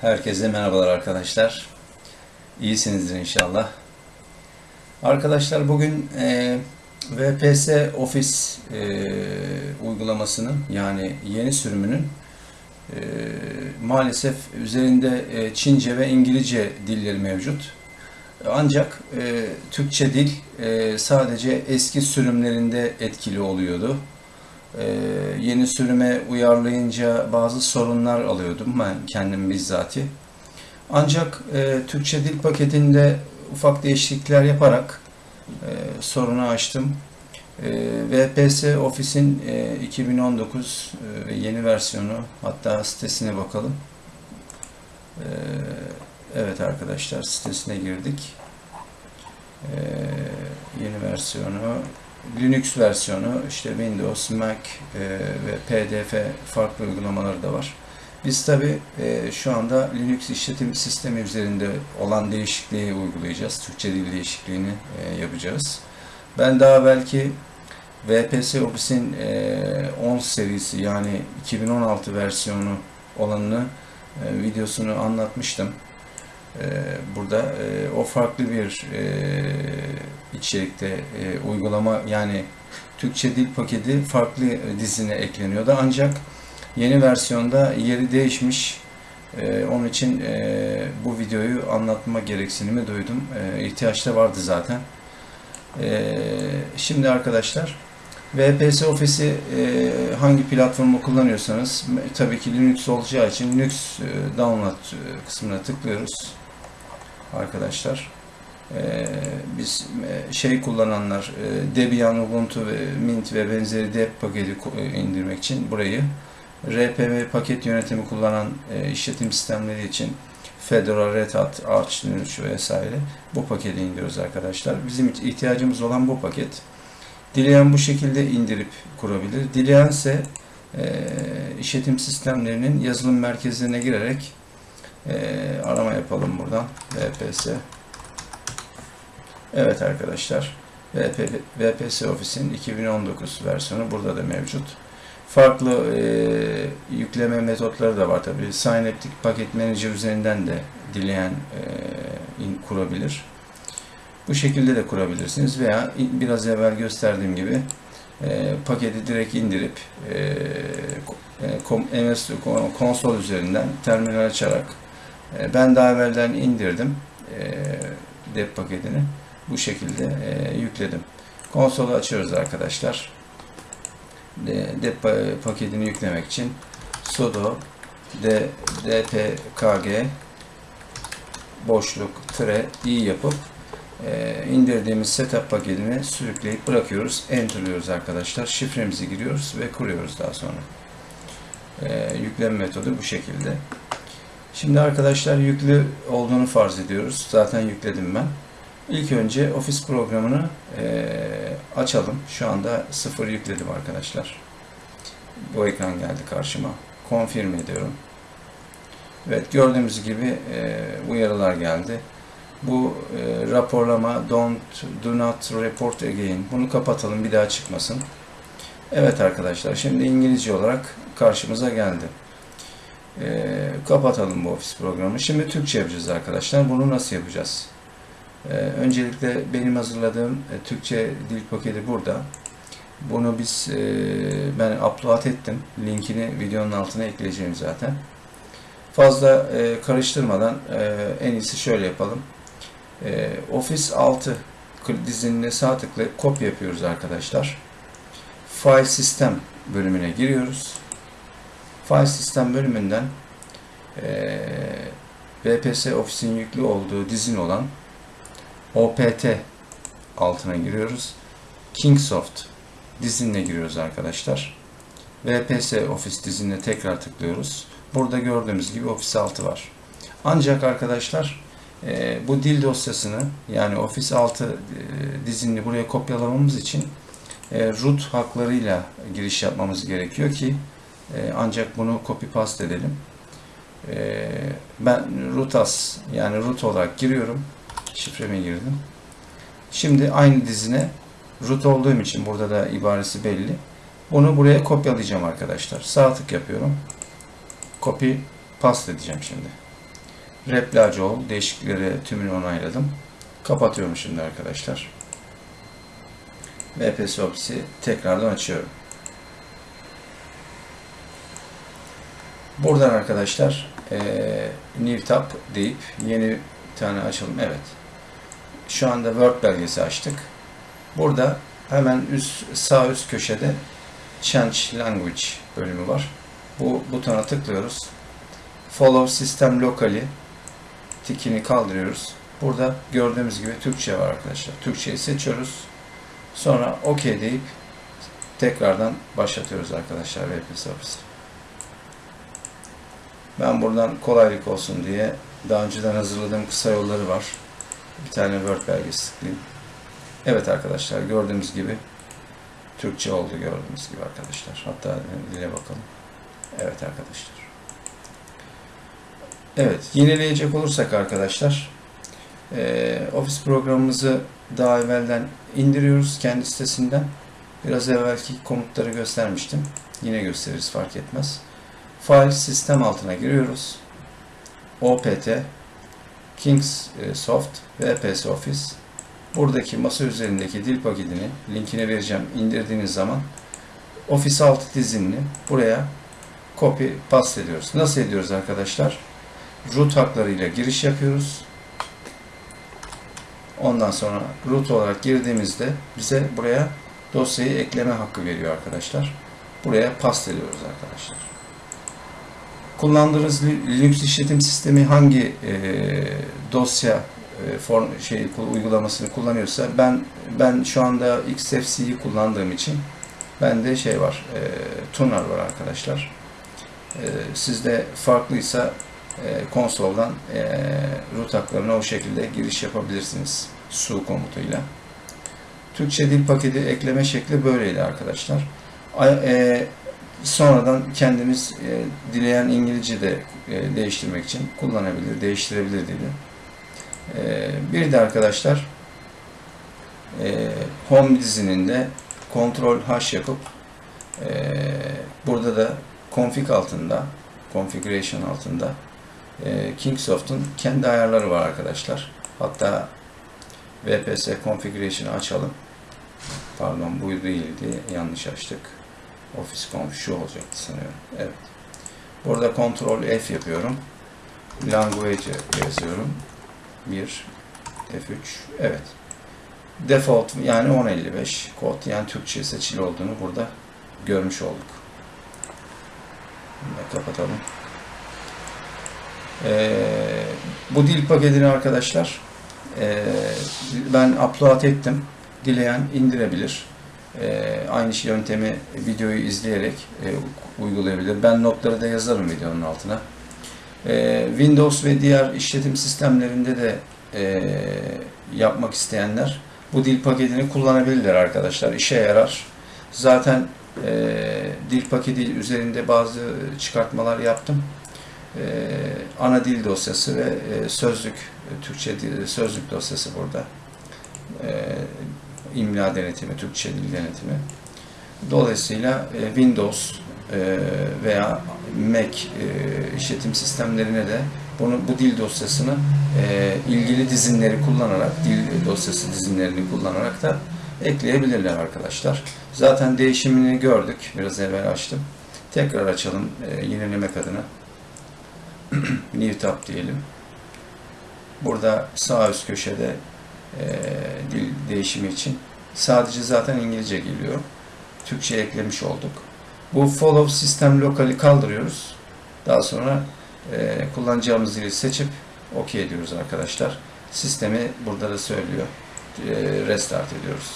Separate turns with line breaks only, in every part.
Herkese merhabalar arkadaşlar. İyisinizdir inşallah. Arkadaşlar bugün e, VPS Office e, uygulamasının yani yeni sürümünün e, maalesef üzerinde e, Çince ve İngilizce dilleri mevcut. Ancak e, Türkçe dil e, sadece eski sürümlerinde etkili oluyordu. Ee, yeni sürüme uyarlayınca bazı sorunlar alıyordum ben kendim bizzati. Ancak e, Türkçe dil paketinde ufak değişiklikler yaparak e, sorunu açtım. VPS Office'in e, 2019 e, yeni versiyonu hatta sitesine bakalım. E, evet arkadaşlar sitesine girdik. Yeni versiyonu Linux versiyonu, işte Windows, Mac e, ve PDF farklı uygulamaları da var. Biz tabi e, şu anda Linux işletim sistemi üzerinde olan değişikliği uygulayacağız. Türkçe dil değişikliğini e, yapacağız. Ben daha belki VPS Office'in e, 10 serisi yani 2016 versiyonu olanını e, videosunu anlatmıştım. E, burada e, o farklı bir e, içerikte e, uygulama yani Türkçe dil paketi farklı dizine ekleniyordu. Ancak yeni versiyonda yeri değişmiş. E, onun için bu videoyu anlatma gereksinimi duydum. E, ihtiyaç da vardı zaten. Şimdi arkadaşlar VPS Office'i e, hangi platformu kullanıyorsanız tabii ki Linux olacağı için Linux e, download kısmına tıklıyoruz arkadaşlar. Ee, biz e, şey kullananlar e, Debian, Ubuntu Mint ve benzeri dep paketi e, indirmek için burayı RPM paket yönetimi kullanan işletim sistemleri için Fedora, Red Hat, Arch Linux vesaire bu paketi indiriyoruz arkadaşlar. Bizim ihtiyacımız olan bu paket. Dileyen bu şekilde indirip kurabilir. Dileyen ise işletim sistemlerinin yazılım merkezlerine girerek arama yapalım buradan. VPS Evet arkadaşlar, VP, VPS Office'in 2019 versiyonu burada da mevcut. Farklı e, yükleme metotları da var tabi. Synaptic Packet Manager üzerinden de dileyen e, kurabilir. Bu şekilde de kurabilirsiniz veya biraz evvel gösterdiğim gibi e, paketi direkt indirip e, MS konsol üzerinden terminal açarak e, ben daha evvelden indirdim e, dep paketini bu şekilde e, yükledim. Konsolu açıyoruz arkadaşlar. Dep paketini yüklemek için sudo dpkg boşluk tire i yapıp e, indirdiğimiz setup paketini sürükleyip bırakıyoruz. Enter'lıyoruz arkadaşlar. Şifremizi giriyoruz ve kuruyoruz daha sonra. E, yükleme metodu bu şekilde. Şimdi arkadaşlar yüklü olduğunu farz ediyoruz. Zaten yükledim ben. İlk önce Office programını e, açalım. Şu anda sıfır yükledim arkadaşlar. Bu ekran geldi karşıma. Confirm ediyorum. Evet gördüğümüz gibi e, uyarılar geldi. Bu e, raporlama don't do not report again. Bunu kapatalım bir daha çıkmasın. Evet arkadaşlar şimdi İngilizce olarak karşımıza geldi. E, kapatalım bu Office programı. Şimdi Türkçe yapacağız arkadaşlar. Bunu nasıl yapacağız? Ee, öncelikle benim hazırladığım e, Türkçe dil paketi burada. Bunu biz e, ben upload ettim. Linkini videonun altına ekleyeceğim zaten. Fazla e, karıştırmadan en iyisi şöyle yapalım. Office 6 dizinine sağ tıklayıp kopya yapıyoruz arkadaşlar. File System bölümüne giriyoruz. File System bölümünden VPS Office'in yüklü olduğu dizin olan OPT altına giriyoruz. Kingsoft dizinine giriyoruz arkadaşlar. VPS Office dizinine tekrar tıklıyoruz. Burada gördüğümüz gibi Office 6 var. Ancak arkadaşlar e, bu dil dosyasını yani Office 6 e, dizinini buraya kopyalamamız için e, root haklarıyla giriş yapmamız gerekiyor ki e, ancak bunu copy paste edelim. E, ben root yani root olarak giriyorum şifreme girdim. Şimdi aynı dizine root olduğum için burada da ibaresi belli. Bunu buraya kopyalayacağım arkadaşlar. Sağ tık yapıyorum. Copy paste edeceğim şimdi. Replacı ol. Değişiklikleri tümünü onayladım. Kapatıyorum şimdi arkadaşlar. VPS Office'i tekrardan açıyorum. Buradan arkadaşlar eee New Tab deyip yeni tane açalım. Evet. Şu anda Word belgesi açtık. Burada hemen üst sağ üst köşede Change Language bölümü var. Bu butona tıklıyoruz. Follow System Locally tikini kaldırıyoruz. Burada gördüğümüz gibi Türkçe var arkadaşlar. Türkçeyi seçiyoruz. Sonra OK deyip tekrardan başlatıyoruz arkadaşlar VPS Office. Ben buradan kolaylık olsun diye daha önceden hazırladığım kısa yolları var. Bir tane Word belgesi tıklayayım. Evet arkadaşlar gördüğümüz gibi Türkçe oldu gördüğünüz gibi arkadaşlar. Hatta dile bakalım. Evet arkadaşlar. Evet yenileyecek olursak arkadaşlar e, Office programımızı daha evvelden indiriyoruz kendi sitesinden. Biraz evvelki komutları göstermiştim. Yine gösteririz fark etmez. File sistem altına giriyoruz. OPT Kings Soft VPS Office buradaki masa üzerindeki dil paketini linkine vereceğim indirdiğiniz zaman Office alt dizinini buraya copy paste ediyoruz. Nasıl ediyoruz arkadaşlar? Root haklarıyla giriş yapıyoruz. Ondan sonra root olarak girdiğimizde bize buraya dosyayı ekleme hakkı veriyor arkadaşlar. Buraya paste ediyoruz arkadaşlar. Kullandığınız Linux işletim sistemi hangi e, dosya e, form şey uygulamasını kullanıyorsa ben ben şu anda XFC'yi kullandığım için bende şey var. E, Tuner var arkadaşlar. E, sizde farklıysa e, konsoldan e, root haklarına o şekilde giriş yapabilirsiniz su komutuyla. Türkçe dil paketi ekleme şekli böyleydi arkadaşlar. E, sonradan kendimiz e, dileyen İngilizce de e, değiştirmek için kullanabilir, değiştirebilir dili. E, bir de arkadaşlar e, Home dizininde Ctrl H yapıp e, burada da config altında configuration altında e, Kingsoft'un kendi ayarları var arkadaşlar. Hatta VPS configuration'ı açalım. Pardon bu değildi. Yanlış açtık. Office Conf şu olacaktı sanıyorum. Evet. Burada Ctrl F yapıyorum. Language yazıyorum. 1 F3 evet. Default yani 1055 kod yani Türkçe seçili olduğunu burada görmüş olduk. Bunu kapatalım. Ee, bu dil paketini arkadaşlar e, ben upload ettim. Dileyen indirebilir. E, aynı şey yöntemi videoyu izleyerek e, uygulayabilir. Ben notları da yazarım videonun altına. E, Windows ve diğer işletim sistemlerinde de e, yapmak isteyenler bu dil paketini kullanabilirler arkadaşlar. İşe yarar. Zaten e, dil paketi üzerinde bazı çıkartmalar yaptım. Ana dil dosyası ve sözlük, Türkçe sözlük dosyası burada. E, imla denetimi, Türkçe dil denetimi. Dolayısıyla e, Windows e, veya Mac e, işletim sistemlerine de bunu bu dil dosyasını e, ilgili dizinleri kullanarak, dil dosyası dizinlerini kullanarak da ekleyebilirler arkadaşlar. Zaten değişimini gördük. Biraz evvel açtım. Tekrar açalım e, yenilemek adına. New Tab diyelim. Burada sağ üst köşede e, dil değişimi için sadece zaten İngilizce geliyor. Türkçe eklemiş olduk. Bu Follow System Local'i kaldırıyoruz. Daha sonra e, kullanacağımız dili seçip OK ediyoruz arkadaşlar. Sistemi burada da söylüyor. E, restart ediyoruz.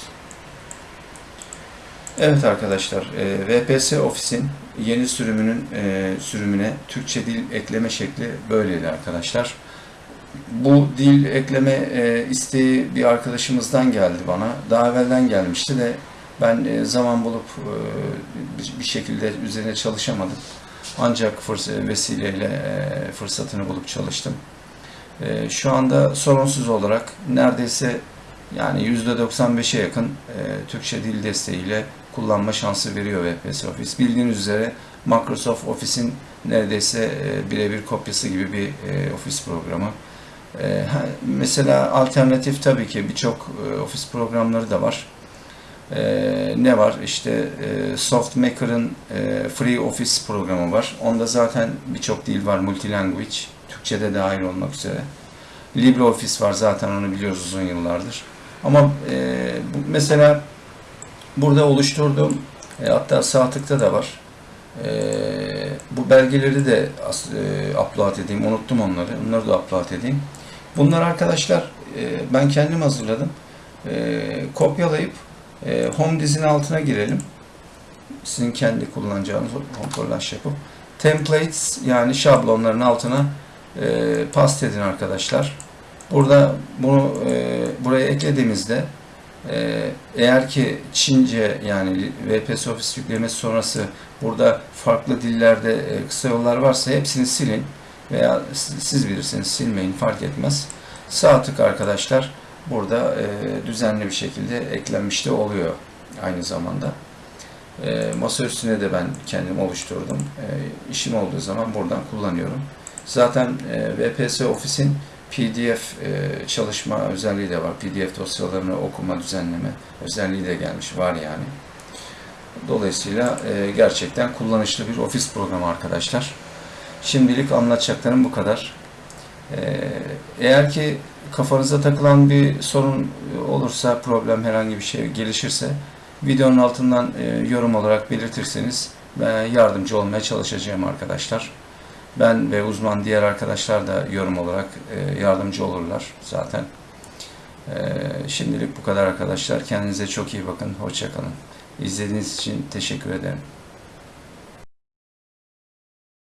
Evet arkadaşlar, e, VPS Office'in yeni sürümünün e, sürümüne Türkçe dil ekleme şekli böyleydi arkadaşlar. Bu dil ekleme e, isteği bir arkadaşımızdan geldi bana. Daha evvelden gelmişti de ben e, zaman bulup e, bir şekilde üzerine çalışamadım. Ancak vesileyle fırsatını bulup çalıştım. Şu anda sorunsuz olarak neredeyse yani %95'e yakın Türkçe dil desteğiyle kullanma şansı veriyor VPS Office. Bildiğiniz üzere Microsoft Office'in neredeyse birebir kopyası gibi bir ofis programı. E, ha, mesela alternatif tabii ki birçok e, ofis programları da var. E, ne var? İşte e, SoftMaker'ın e, Free Office programı var. Onda zaten birçok dil var, multilanguage. Türkçe'de dahil olmak üzere. LibreOffice var zaten onu biliyoruz uzun yıllardır. Ama e, mesela burada oluşturduğum hatta sağ tıkta da var. Bu belgeleri de e, upload edeyim. Unuttum onları. Onları da upload edeyim. Bunlar arkadaşlar e, ben kendim hazırladım. E, kopyalayıp e, home dizinin altına girelim. Sizin kendi kullanacağınız kontrol yapıp templates yani şablonların altına e, paste edin arkadaşlar. Burada bunu buraya eklediğimizde eğer ki Çince yani VPS Office yüklemesi sonrası burada farklı dillerde e, kısa yollar varsa hepsini silin veya siz bilirsiniz silmeyin fark etmez. Sağ tık arkadaşlar burada e, düzenli bir şekilde eklenmiş de oluyor aynı zamanda. E, masa üstüne de ben kendim oluşturdum. E, işim olduğu zaman buradan kullanıyorum. Zaten e, VPS Office'in PDF e, çalışma özelliği de var. PDF dosyalarını okuma, düzenleme özelliği de gelmiş. Var yani. Dolayısıyla e, gerçekten kullanışlı bir ofis programı arkadaşlar. Şimdilik anlatacaklarım bu kadar. E, eğer ki kafanıza takılan bir sorun olursa, problem herhangi bir şey gelişirse videonun altından e, yorum olarak belirtirseniz yardımcı olmaya çalışacağım arkadaşlar. Ben ve uzman diğer arkadaşlar da yorum olarak e, yardımcı olurlar zaten. E, şimdilik bu kadar arkadaşlar. Kendinize çok iyi bakın. Hoşçakalın. İzlediğiniz için teşekkür ederim.